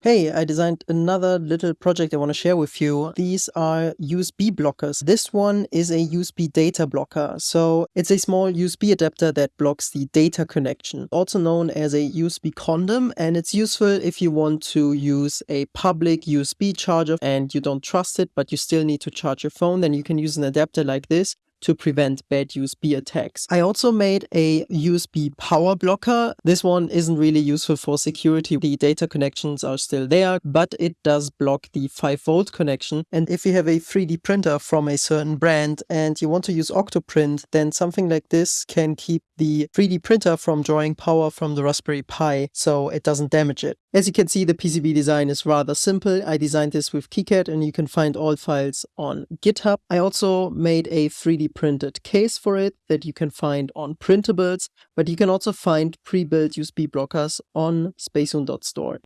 Hey, I designed another little project I want to share with you. These are USB blockers. This one is a USB data blocker. So it's a small USB adapter that blocks the data connection, also known as a USB condom. And it's useful if you want to use a public USB charger and you don't trust it, but you still need to charge your phone. Then you can use an adapter like this to prevent bad USB attacks. I also made a USB power blocker. This one isn't really useful for security. The data connections are still there, but it does block the 5 volt connection. And if you have a 3D printer from a certain brand and you want to use Octoprint, then something like this can keep the 3D printer from drawing power from the Raspberry Pi so it doesn't damage it. As you can see, the PCB design is rather simple. I designed this with KiCad and you can find all files on GitHub. I also made a 3D printed case for it that you can find on printables, but you can also find pre-built USB blockers on spacehuhn.store.